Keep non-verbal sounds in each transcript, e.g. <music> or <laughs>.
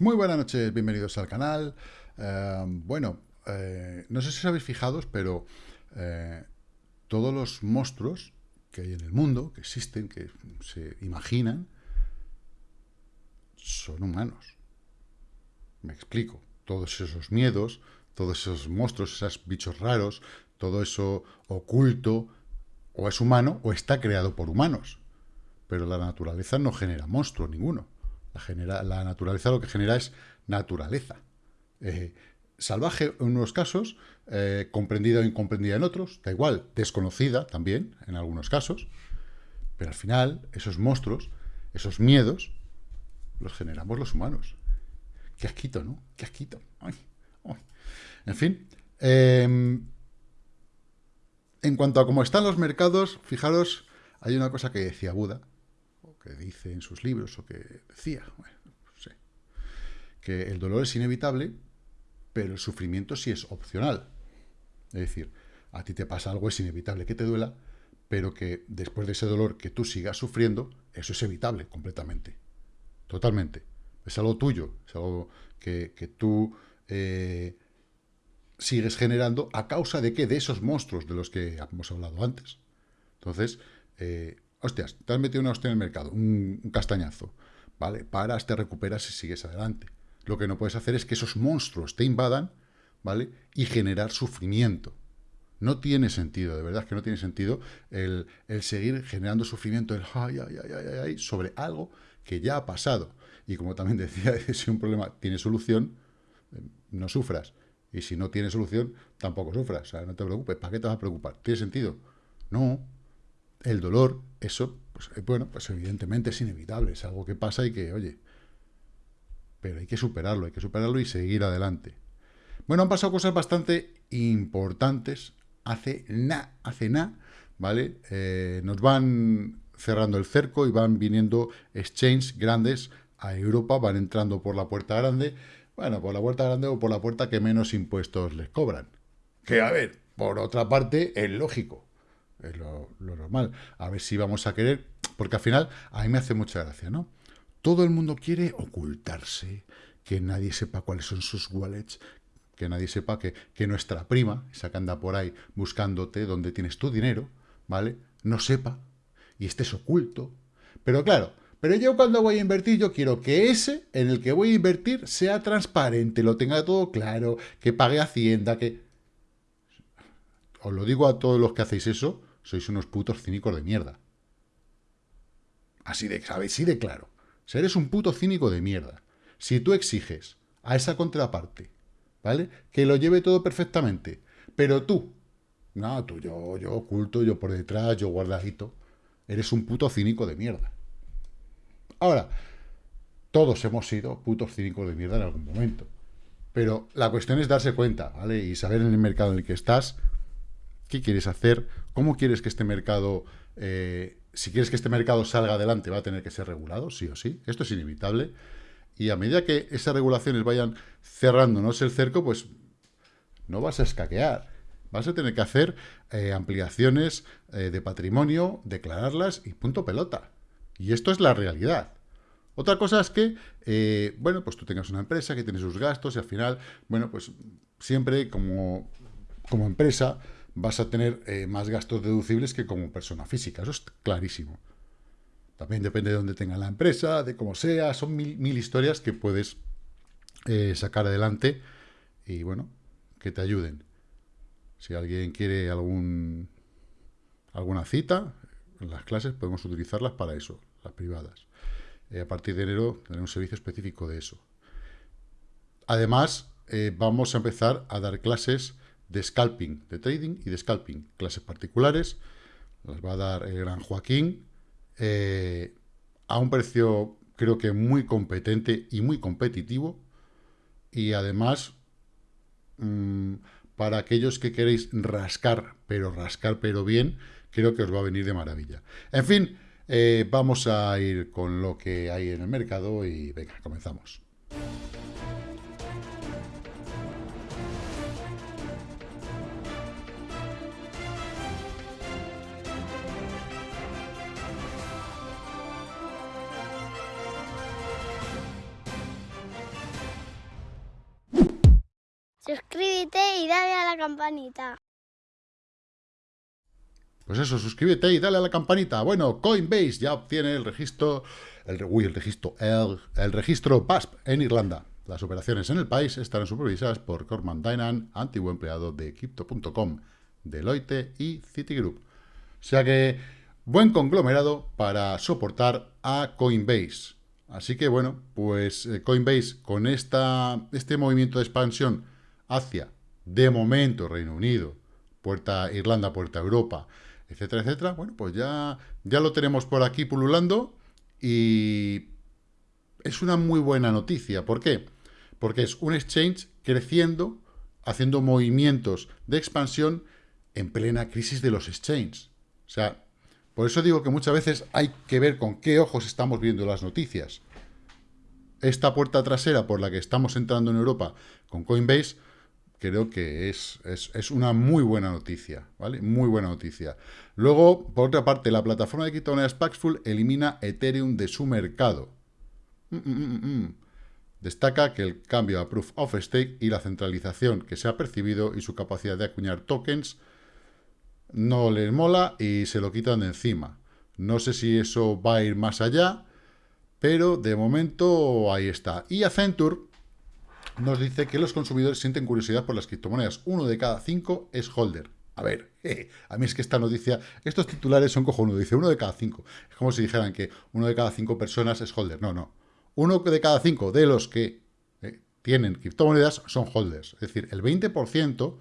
Muy buenas noches, bienvenidos al canal. Eh, bueno, eh, no sé si os habéis fijado, pero eh, todos los monstruos que hay en el mundo, que existen, que se imaginan, son humanos. Me explico. Todos esos miedos, todos esos monstruos, esos bichos raros, todo eso oculto, o es humano o está creado por humanos. Pero la naturaleza no genera monstruo ninguno. La, naturaleza lo que genera es naturaleza. Eh, salvaje en unos casos, eh, comprendida o incomprendida en otros, da igual, desconocida también en algunos casos, pero al final esos monstruos, esos miedos, los generamos los humanos. Qué asquito, ¿no? Qué asquito. En fin, em, en cuanto a cómo están los mercados, fijaros, hay una cosa que decía Buda, que dice en sus libros, o que decía, sé, que el dolor es inevitable, pero el sufrimiento sí es opcional. Es decir, a ti te pasa algo, es inevitable que te duela, pero que después de ese dolor que tú sigas sufriendo, eso es evitable completamente. Totalmente. Es algo tuyo, es algo que, tú eh, sigues generando a causa de qué? De esos monstruos de los que hemos hablado antes. Entonces, eh, hostias, te has metido una hostia en el mercado, un, castañazo, ¿vale? Paras, te recuperas y sigues adelante. Lo que no puedes hacer es que esos monstruos te invadan, ¿vale? Y generar sufrimiento. No tiene sentido, de verdad que no tiene sentido el, seguir generando sufrimiento, el ay, ay, ay, ay, sobre algo que ya ha pasado. Y como también <laughs> decía, si un problema tiene solución, eh, no sufras. Y si no tiene solución, tampoco sufras. O sea, no te preocupes. ¿Para qué te vas a preocupar? ¿Tiene sentido? No, el dolor, eso, pues eh, bueno, pues evidentemente es inevitable, es algo que pasa y que, oye, pero hay que superarlo, hay que superarlo y seguir adelante. Bueno, han pasado cosas bastante importantes hace nada, hace nada, ¿vale? Eh, nos van cerrando el cerco y van viniendo exchanges grandes a Europa, van entrando por la puerta grande, bueno, por la puerta grande o por la puerta que menos impuestos les cobran. Que, a ver, por otra parte, es lógico es lo, normal. A ver si vamos a querer, porque al final a mí me hace mucha gracia, ¿no? Todo el mundo quiere ocultarse, que nadie sepa cuáles son sus wallets, que nadie sepa que, que nuestra prima, esa que anda por ahí buscándote donde tienes tu dinero, ¿vale? No sepa y estés oculto. Pero claro, pero yo cuando voy a invertir, yo quiero que ese en el que voy a invertir sea transparente, lo tenga todo claro, que pague Hacienda, que... Os lo digo a todos los que hacéis eso, sois unos putos cínicos de mierda. Así de, ¿sabes? Así de claro. O eres un puto cínico de mierda. Si tú exiges a esa contraparte, ¿vale? Que lo lleve todo perfectamente, pero tú, no, tú, yo, yo oculto, yo por detrás, yo guardadito, eres un puto cínico de mierda. Ahora, todos hemos sido putos cínicos de mierda en algún momento. Pero la cuestión es darse cuenta, ¿vale? Y saber en el mercado en el que estás, qué quieres hacer, cómo quieres que este mercado, eh, si quieres que este mercado salga adelante, va a tener que ser regulado, sí o sí, esto es inevitable, y a medida que esas regulaciones vayan cerrándonos el cerco, pues no vas a escaquear, vas a tener que hacer eh, ampliaciones eh, de patrimonio, declararlas y punto pelota. Y esto es la realidad. Otra cosa es que, bueno, pues tú tengas una empresa que tiene sus gastos y al final, bueno, pues siempre como, como empresa vas a tener eh, más gastos deducibles que como persona física. Eso es clarísimo. También depende de dónde tenga la empresa, de cómo sea. Son mil, historias que puedes eh, sacar adelante y, bueno, que te ayuden. Si alguien quiere algún alguna cita, en las clases podemos utilizarlas para eso, las privadas. Eh, a partir de enero tendremos un servicio específico de eso. Además, vamos a empezar a dar clases de scalping, de trading y de scalping. Clases particulares, las va a dar el gran Joaquín, eh, a un precio creo que muy competente y muy competitivo, y además, mm, para aquellos que queréis rascar, pero rascar pero bien, creo que os va a venir de maravilla. En fin, eh, vamos a ir con lo que hay en el mercado y venga, comenzamos. Campanita. Pues eso, suscríbete y dale a la campanita. Bueno, Coinbase ya obtiene el registro, el, registro, el registro PASP en Irlanda. Las operaciones en el país estarán supervisadas por Corman Dynan, antiguo empleado de Crypto.com, Deloitte y Citigroup. O sea que, buen conglomerado para soportar a Coinbase. Así que, bueno, pues eh, Coinbase con esta, este movimiento de expansión hacia, de momento, Reino Unido, puerta Irlanda, puerta Europa, etcétera, etcétera, bueno, pues ya, ya lo tenemos por aquí pululando y es una muy buena noticia. ¿Por qué? porque es un exchange creciendo, haciendo movimientos de expansión en plena crisis de los exchanges. O sea, por eso digo que muchas veces hay que ver con qué ojos estamos viendo las noticias. Esta puerta trasera por la que estamos entrando en Europa con Coinbase, creo que es, es, una muy buena noticia, ¿vale? Muy buena noticia. Luego, por otra parte, la plataforma de criptomonedas Paxful elimina Ethereum de su mercado. Mm, mm, mm, Destaca que el cambio a Proof of Stake y la centralización que se ha percibido y su capacidad de acuñar tokens no les mola y se lo quitan de encima. No sé si eso va a ir más allá, pero de momento ahí está. Y Accenture nos dice que los consumidores sienten curiosidad por las criptomonedas. Uno de cada cinco es holder. A ver, <laughs> a mí es que esta noticia, estos titulares son cojonudos. Dice uno de cada cinco. Es como si dijeran que uno de cada cinco personas es holder. No, no uno de cada cinco de los que eh, tienen criptomonedas son holders. Es decir, el 20%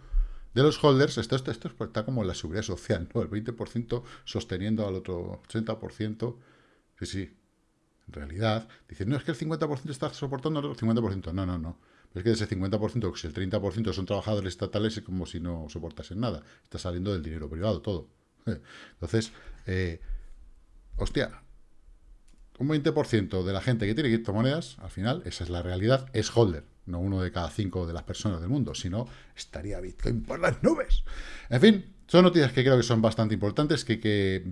de los holders, esto, esto, esto, está como en la seguridad social, ¿no? El 20% sosteniendo al otro 80%. Sí, sí. En realidad, dicen, no, es que el 50% está soportando el 50%. No, no, no. Es que de ese 50%, si el 30% son trabajadores estatales, es como si no soportasen nada. Está saliendo del dinero privado todo. <laughs> Entonces, eh, hostia, un 20% de la gente que tiene criptomonedas, al final, esa es la realidad, es holder, no uno de cada cinco de las personas del mundo, sino estaría Bitcoin por las nubes. En fin, son noticias que creo que son bastante importantes, que hay que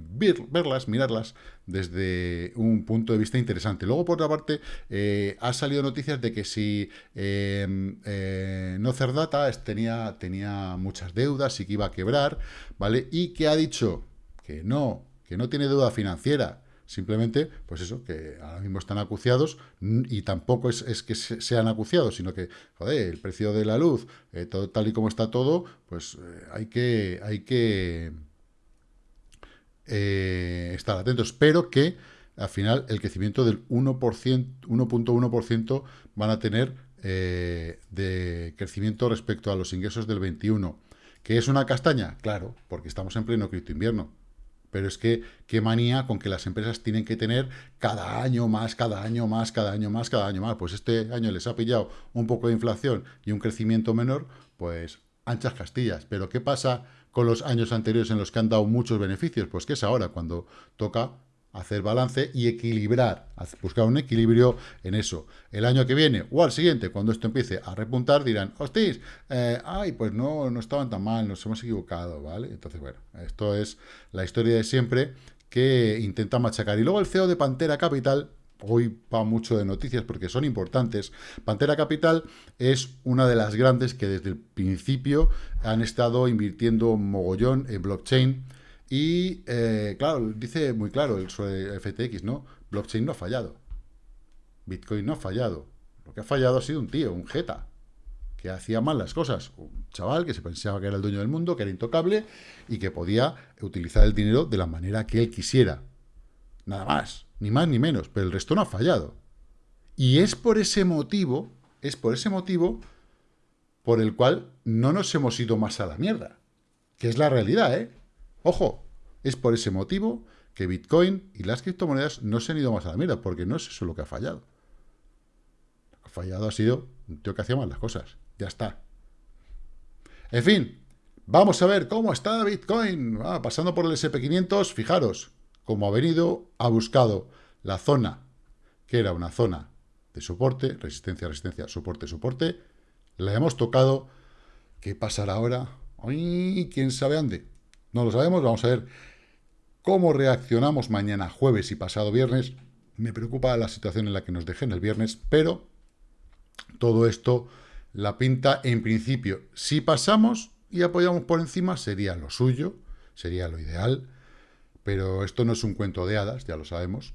verlas, mirarlas desde un punto de vista interesante. Luego, por otra parte, eh, ha salido noticias de que si eh, eh, no Cerdata tenía, tenía muchas deudas y que iba a quebrar, ¿vale? Y que ha dicho que no, que no tiene deuda financiera, Simplemente, pues eso, que ahora mismo están acuciados y tampoco es, que sean acuciados, sino que, joder, el precio de la luz, eh, todo, tal y como está todo, pues eh, hay que, hay que eh, estar atentos. Pero que al final el crecimiento del 1.1% van a tener de crecimiento respecto a los ingresos del 21. ¿Que es una castaña? Claro, porque estamos en pleno cripto invierno pero es que qué manía con que las empresas tienen que tener cada año más, cada año más, cada año más, cada año más. Pues este año les ha pillado un poco de inflación y un crecimiento menor, pues anchas castillas. Pero ¿qué pasa con los años anteriores en los que han dado muchos beneficios? Pues que es ahora cuando toca hacer balance y equilibrar, buscar un equilibrio en eso. El año que viene o al siguiente, cuando esto empiece a repuntar, dirán, hostis, eh, ay, pues no, no estaban tan mal, nos hemos equivocado, ¿vale? Entonces, bueno, esto es la historia de siempre que intenta machacar. Y luego el CEO de Pantera Capital, hoy va mucho de noticias porque son importantes. Pantera Capital es una de las grandes que desde el principio han estado invirtiendo mogollón en blockchain, y, eh, claro, dice muy claro el FTX, ¿no? Blockchain no ha fallado. Bitcoin no ha fallado. Lo que ha fallado ha sido un tío, un jeta, que hacía mal las cosas. Un chaval que se pensaba que era el dueño del mundo, que era intocable y que podía utilizar el dinero de la manera que él quisiera. Nada más, ni más ni menos, pero el resto no ha fallado. Y es por ese motivo, es por ese motivo por el cual no nos hemos ido más a la mierda. Que es la realidad, ¿eh? Ojo, es por ese motivo que Bitcoin y las criptomonedas no se han ido más a la mierda, porque no es eso lo que ha fallado. Lo que ha fallado ha sido un tío que hacía mal las cosas. Ya está. En fin, vamos a ver cómo está Bitcoin. Ah, pasando por el SP500, fijaros, cómo ha venido, ha buscado la zona, que era una zona de soporte, resistencia, resistencia, soporte, soporte. La hemos tocado. ¿Qué pasará ahora? Ay, quién sabe dónde. No lo sabemos, vamos a ver cómo reaccionamos mañana jueves y pasado viernes. Me preocupa la situación en la que nos dejen el viernes, pero todo esto la pinta, en principio, si pasamos y apoyamos por encima, sería lo suyo, sería lo ideal, pero esto no es un cuento de hadas, ya lo sabemos.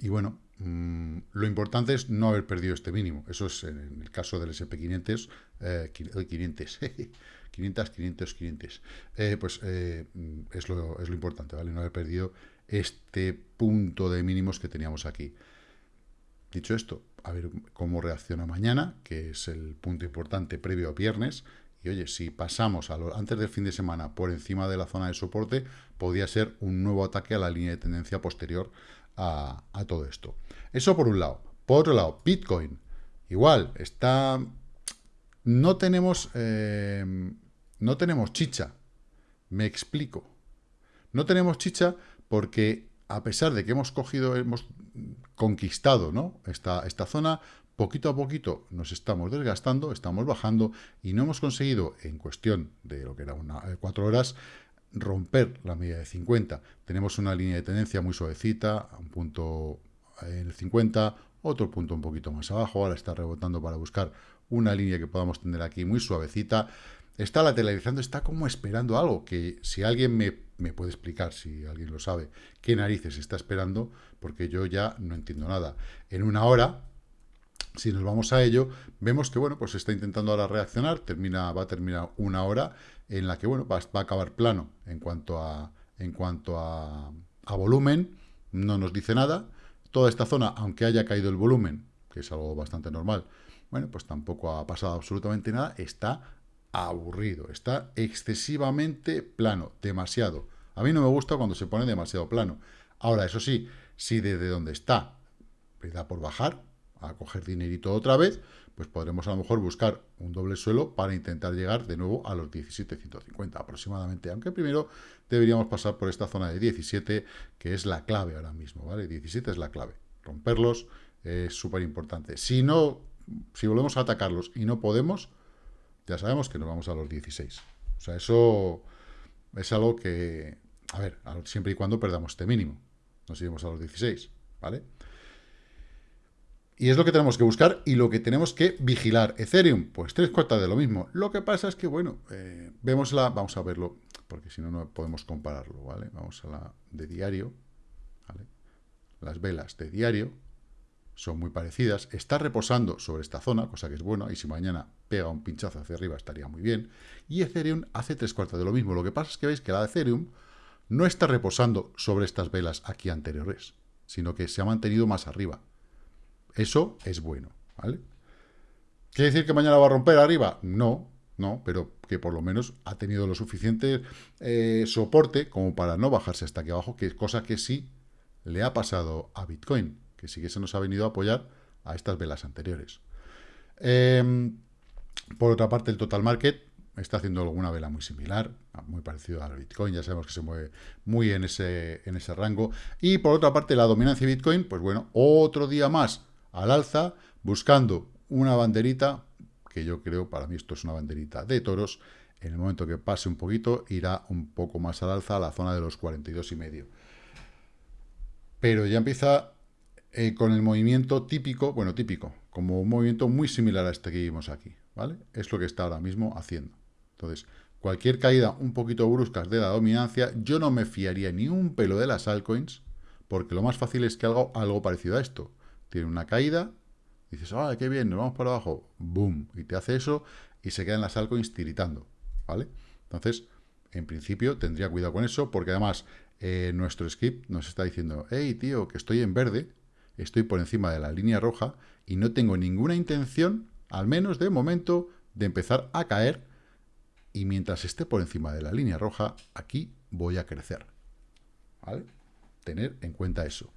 Y bueno, mm, lo importante es no haber perdido este mínimo. Eso es en el caso del SP500, eh, 500, <laughs> 500, 500, 500. pues eh, es, lo, importante, ¿vale? No haber perdido este punto de mínimos que teníamos aquí. Dicho esto, a ver cómo reacciona mañana, que es el punto importante previo a viernes. Y oye, si pasamos antes del fin de semana por encima de la zona de soporte, podría ser un nuevo ataque a la línea de tendencia posterior a, todo esto. Eso por un lado. Por otro lado, Bitcoin. Igual, está... No tenemos... Eh, no tenemos chicha. Me explico. No tenemos chicha porque a pesar de que hemos cogido, hemos conquistado ¿no? esta, esta zona, poquito a poquito nos estamos desgastando, estamos bajando y no hemos conseguido en cuestión de lo que era una, eh, cuatro horas romper la media de 50. Tenemos una línea de tendencia muy suavecita, un punto en el 50, otro punto un poquito más abajo, ahora está rebotando para buscar una línea que podamos tener aquí muy suavecita. Está lateralizando, está como esperando algo que si alguien me me puede explicar, si alguien lo sabe, qué narices está esperando, porque yo ya no entiendo nada. En una hora, si nos vamos a ello, vemos que, bueno, pues está intentando ahora reaccionar, termina, va a terminar una hora en la que, bueno, va, a acabar plano en cuanto a, en cuanto a, a volumen, no nos dice nada. Toda esta zona, aunque haya caído el volumen, que es algo bastante normal, bueno, pues tampoco ha pasado absolutamente nada, está aburrido, está excesivamente plano, demasiado. A mí no me gusta cuando se pone demasiado plano. Ahora, eso sí, si desde donde está me da por bajar, a coger dinerito otra vez, pues podremos a lo mejor buscar un doble suelo para intentar llegar de nuevo a los 17.150 aproximadamente, aunque primero deberíamos pasar por esta zona de 17, que es la clave ahora mismo, ¿vale? 17 es la clave. Romperlos es súper importante. Si no, si volvemos a atacarlos y no podemos, ya sabemos que nos vamos a los 16. O sea, eso es algo que, a ver, siempre y cuando perdamos este mínimo. Nos iremos a los 16, ¿vale? Y es lo que tenemos que buscar y lo que tenemos que vigilar. Ethereum, pues tres cuartas de lo mismo. Lo que pasa es que, bueno, eh, vemos la, vamos a verlo, porque si no, no podemos compararlo, ¿vale? Vamos a la de diario, ¿vale? Las velas de diario, son muy parecidas, está reposando sobre esta zona, cosa que es buena, y si mañana pega un pinchazo hacia arriba estaría muy bien, y Ethereum hace tres cuartos de lo mismo, lo que pasa es que veis que la de Ethereum no está reposando sobre estas velas aquí anteriores, sino que se ha mantenido más arriba. Eso es bueno, ¿vale? ¿Quiere decir que mañana va a romper arriba? No, no, pero que por lo menos ha tenido lo suficiente eh, soporte como para no bajarse hasta aquí abajo, que es cosa que sí le ha pasado a Bitcoin que sí que se nos ha venido a apoyar a estas velas anteriores. Em, por otra parte, el total market está haciendo alguna vela muy similar, muy parecido al Bitcoin, ya sabemos que se mueve muy en ese, en ese rango. Y por otra parte, la dominancia de Bitcoin, pues bueno, otro día más al alza, buscando una banderita, que yo creo, para mí esto es una banderita de toros, en el momento que pase un poquito, irá un poco más al alza a la zona de los 42 y medio. Pero ya empieza eh, con el movimiento típico, bueno, típico, como un movimiento muy similar a este que vimos aquí, ¿vale? Es lo que está ahora mismo haciendo. Entonces, cualquier caída un poquito brusca de la dominancia, yo no me fiaría ni un pelo de las altcoins, porque lo más fácil es que haga algo parecido a esto. Tiene una caída, dices, ¡ah, qué bien, nos vamos para abajo! ¡Boom! Y te hace eso y se quedan las altcoins tiritando, ¿vale? Entonces, en principio, tendría cuidado con eso, porque además eh, nuestro skip nos está diciendo, hey, tío, que estoy en verde, estoy por encima de la línea roja y no tengo ninguna intención, al menos de momento, de empezar a caer y mientras esté por encima de la línea roja, aquí voy a crecer. ¿Vale? Tener en cuenta eso.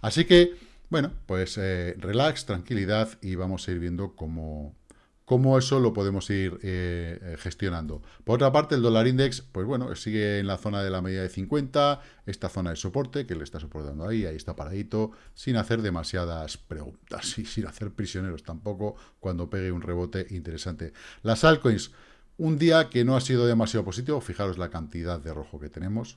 Así que, bueno, pues eh, relax, tranquilidad y vamos a ir viendo cómo, cómo eso lo podemos ir eh, gestionando. Por otra parte, el dólar index, pues bueno, sigue en la zona de la media de 50, esta zona de soporte, que le está soportando ahí, ahí está paradito, sin hacer demasiadas preguntas <laughs> y sin hacer prisioneros tampoco, cuando pegue un rebote interesante. Las altcoins, un día que no ha sido demasiado positivo, fijaros la cantidad de rojo que tenemos,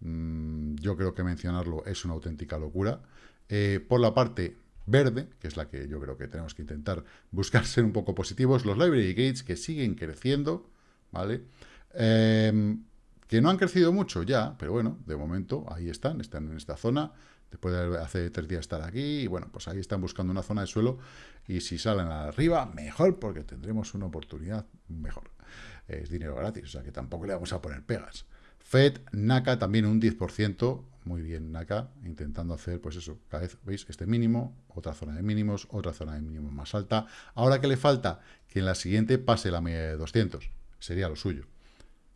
mm, yo creo que mencionarlo es una auténtica locura. Eh, por la parte verde, que es la que yo creo que tenemos que intentar buscar ser un poco positivos, los library gates que siguen creciendo, ¿vale? Em, que no han crecido mucho ya, pero bueno, de momento ahí están, están en esta zona, después de hace tres días estar aquí, y bueno, pues ahí están buscando una zona de suelo, y si salen arriba, mejor, porque tendremos una oportunidad mejor. Es dinero gratis, o sea que tampoco le vamos a poner pegas. Fed, NACA también un 10%, muy bien NACA, intentando hacer, pues eso, cada vez, ¿veis? Este mínimo, otra zona de mínimos, otra zona de mínimos más alta. Ahora que le falta que en la siguiente pase la media de 200, sería lo suyo.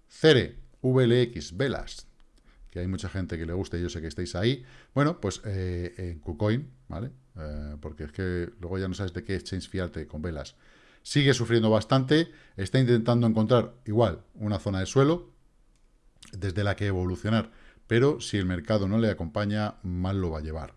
CERE, VLX, Velas, que hay mucha gente que le gusta y yo sé que estáis ahí. Bueno, pues eh, en KuCoin, ¿vale? Eh, porque es que luego ya no sabes de qué exchange fiarte con velas. Sigue sufriendo bastante, está intentando encontrar igual una zona de suelo, desde la que evolucionar, pero si el mercado no le acompaña, mal lo va a llevar.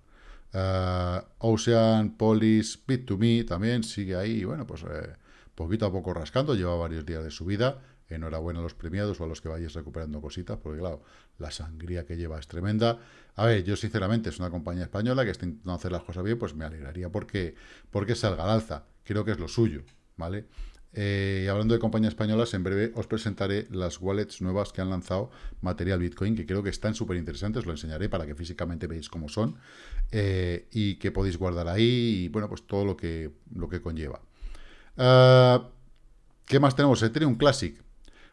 Uh, Ocean, Polis, Bit2Me también sigue ahí, bueno, pues eh, poquito a poco rascando, lleva varios días de subida, enhorabuena a los premiados o a los que vayáis recuperando cositas, porque claro, la sangría que lleva es tremenda. A ver, yo sinceramente es una compañía española que está intentando hacer las cosas bien, pues me alegraría porque, porque salga al alza, creo que es lo suyo, ¿vale? Eh, hablando de compañías españolas, en breve os presentaré las wallets nuevas que han lanzado Material Bitcoin, que creo que están súper interesantes, lo enseñaré para que físicamente veáis cómo son eh, y que podéis guardar ahí y bueno, pues todo lo que, lo que conlleva. Ah, ¿Qué más tenemos? Ethereum Classic.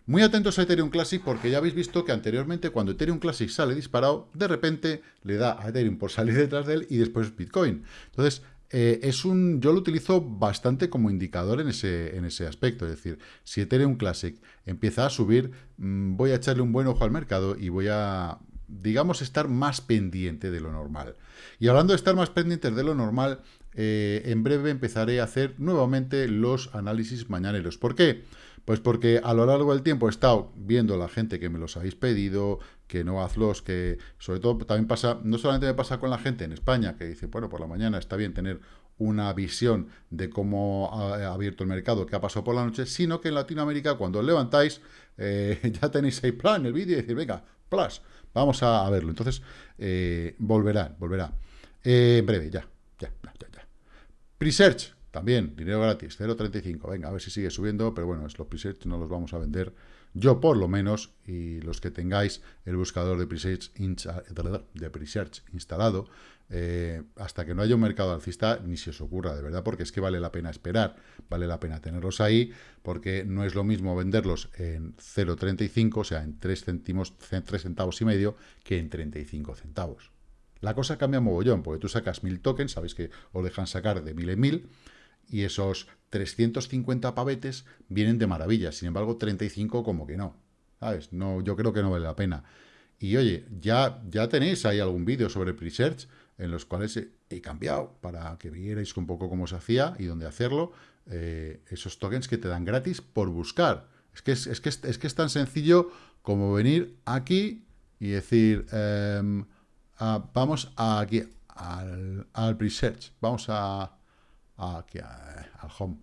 Muy atentos a Ethereum Classic porque ya habéis visto que anteriormente cuando Ethereum Classic sale disparado, de repente le da a Ethereum por salir detrás de él y después Bitcoin. Entonces, eh, es un, yo lo utilizo bastante como indicador en ese, en ese aspecto. Es decir, si Ethereum Classic empieza a subir, mm, voy a echarle un buen ojo al mercado y voy a, digamos, estar más pendiente de lo normal. Y hablando de estar más pendientes de lo normal, eh, en breve empezaré a hacer nuevamente los análisis mañaneros. ¿Por qué? Pues porque a lo largo del tiempo he estado viendo la gente que me los habéis pedido, que no hazlos, que sobre todo también pasa, no solamente me pasa con la gente en España, que dice, bueno, por la mañana está bien tener una visión de cómo ha abierto el mercado, qué ha pasado por la noche, sino que en Latinoamérica cuando os levantáis eh, <laughs> ya tenéis ahí plan el vídeo y decir, venga, plus, vamos a, verlo. Entonces, eh, volverá, volverá. Eh, en breve, ya, ya, ya, ya. Presearch, también, dinero gratis, 0.35. Venga, a ver si sigue subiendo, pero bueno, los presets no los vamos a vender. Yo por lo menos, y los que tengáis el buscador de presets, de presets instalado, eh, hasta que no haya un mercado alcista, ni se os ocurra, de verdad, porque es que vale la pena esperar, vale la pena tenerlos ahí, porque no es lo mismo venderlos en 0.35, o sea, en 3 céntimos, 3 centavos y medio, que en 35 centavos. La cosa cambia mogollón, porque tú sacas 1000 tokens, sabéis que os dejan sacar de 1000 en 1000, y esos 350 pavetes vienen de maravilla. Sin embargo, 35 como que no. ¿Sabes? No, yo creo que no vale la pena. Y oye, ya, ya tenéis ahí algún vídeo sobre Presearch en los cuales he, cambiado para que vierais un poco cómo se hacía y dónde hacerlo. Eh, esos tokens que te dan gratis por buscar. Es que es, que es, que es tan sencillo como venir aquí y decir, em, vamos aquí al, al Presearch. Vamos a aquí al home.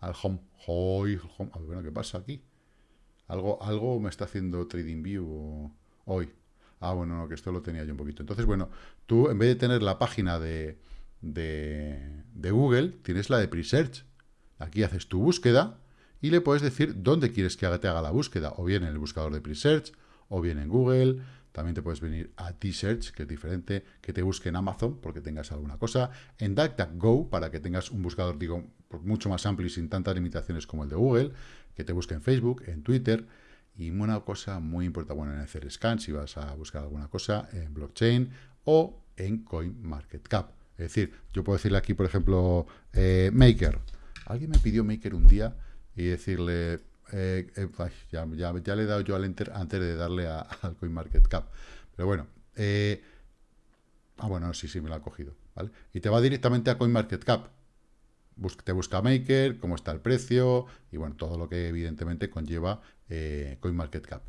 Al home. home. A ver, bueno, ¿qué pasa aquí? Algo, algo me está haciendo TradingView hoy. Ah, bueno, no, que esto lo tenía yo un poquito. Entonces, bueno, tú en vez de tener la página de, de, de Google, tienes la de Presearch. Aquí haces tu búsqueda y le puedes decir dónde quieres que te haga la búsqueda. O bien en el buscador de Presearch, o bien en Google, también te puedes venir a T-Search, que es diferente, que te busque en Amazon porque tengas alguna cosa. En DuckDuckGo, para que tengas un buscador, digo, mucho más amplio y sin tantas limitaciones como el de Google. Que te busque en Facebook, en Twitter. Y una cosa muy importante, bueno, en hacer scan, si vas a buscar alguna cosa en blockchain o en CoinMarketCap. Es decir, yo puedo decirle aquí, por ejemplo, eh, Maker. Alguien me pidió Maker un día y decirle, eh, eh, ya, le he dado yo al enter antes de darle a, <laughs> al CoinMarketCap. Pero bueno, eh, ah, bueno, sí, sí, me lo ha cogido, ¿vale? Y te va directamente a CoinMarketCap. te busca Maker, cómo está el precio, y bueno, todo lo que evidentemente conlleva CoinMarketCap,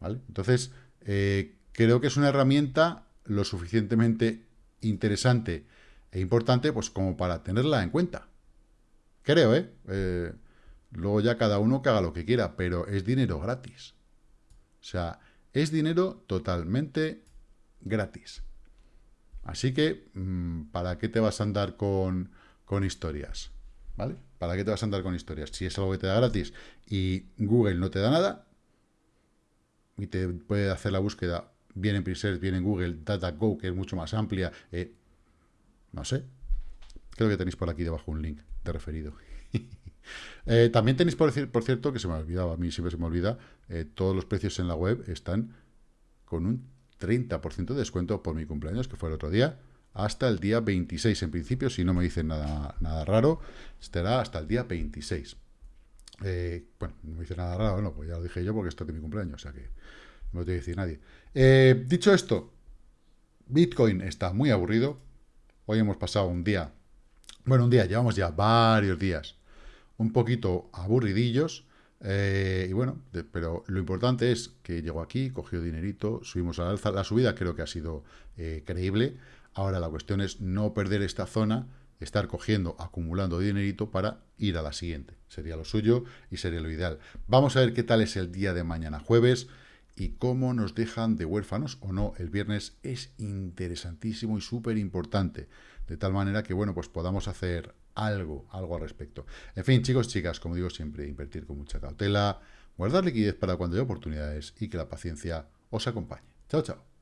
¿vale? Entonces, creo que es una herramienta lo suficientemente interesante e importante, pues como para tenerla en cuenta. Creo, eh Luego ya cada uno que haga lo que quiera, pero es dinero gratis. O sea, es dinero totalmente gratis. Así que, mm, ¿para qué te vas a andar con, con historias? ¿Vale? ¿Para qué te vas a andar con historias? Si es algo que te da gratis y Google no te da nada, y te puede hacer la búsqueda bien en Presearch, bien en Google, DataGo, que es mucho más amplia, eh, no sé. Creo que tenéis por aquí debajo un link de referido. Eh, también tenéis, por, por cierto, que se me ha olvidado, a mí siempre se me olvida, eh, todos los precios en la web están con un 30% de descuento por mi cumpleaños, que fue el otro día, hasta el día 26 en principio, si no me dicen nada, nada raro, estará hasta el día 26. Eh, bueno, no me dice nada raro, no, pues ya lo dije yo porque esto es mi cumpleaños, o sea que no lo tiene que decir nadie. dicho esto, Bitcoin está muy aburrido. Hoy hemos pasado un día, bueno, un día, llevamos ya varios días un poquito aburridillos. Eh, y bueno, pero lo importante es que llegó aquí, cogió dinerito, subimos a la alza. La subida creo que ha sido eh, creíble. Ahora la cuestión es no perder esta zona, estar cogiendo, acumulando dinerito para ir a la siguiente. Sería lo suyo y sería lo ideal. Vamos a ver qué tal es el día de mañana jueves y cómo nos dejan de huérfanos o no el viernes es interesantísimo y súper importante. De tal manera que, bueno, pues podamos hacer algo, algo al respecto. En fin, chicos, chicas, como digo siempre, invertir con mucha cautela, guardar liquidez para cuando haya oportunidades y que la paciencia os acompañe. Chao, chao.